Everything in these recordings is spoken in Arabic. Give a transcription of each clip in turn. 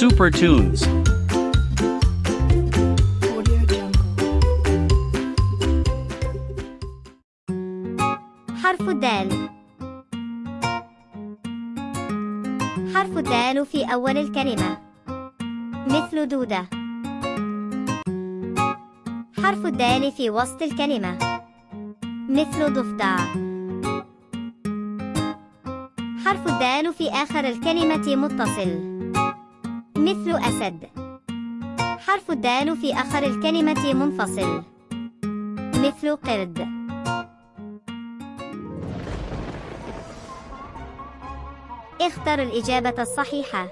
Super Tunes. حرف الدال حرف الدال في أول الكلمة. مثل دودة. حرف الدال في وسط الكلمة. مثل ضفدع. حرف الدال في آخر الكلمة متصل. مثل أسد حرف الدال في آخر الكلمة منفصل مثل قرد اختر الإجابة الصحيحة.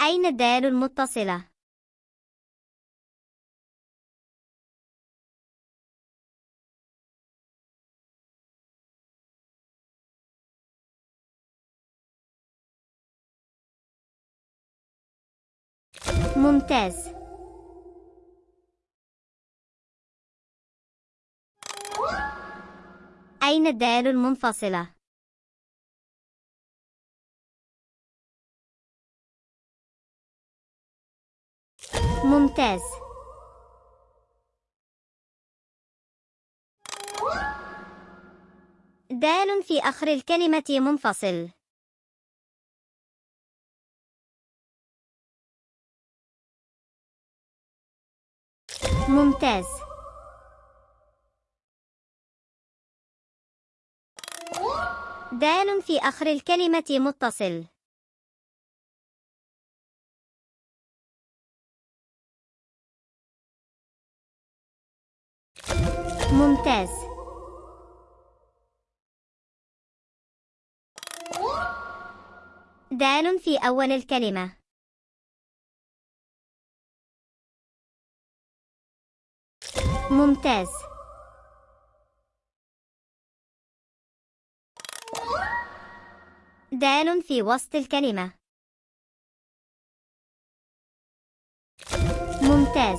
أين الدال المتصلة؟ ممتاز. أين الدال المنفصلة؟ ممتاز. دال في آخر الكلمة منفصل. ممتاز. دال في آخر الكلمة متصل. ممتاز. دال في أول الكلمة. ممتاز. دال في وسط الكلمة. ممتاز.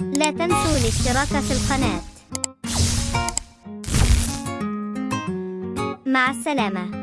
لا تنسوا الاشتراك في القناة. مع السلامة.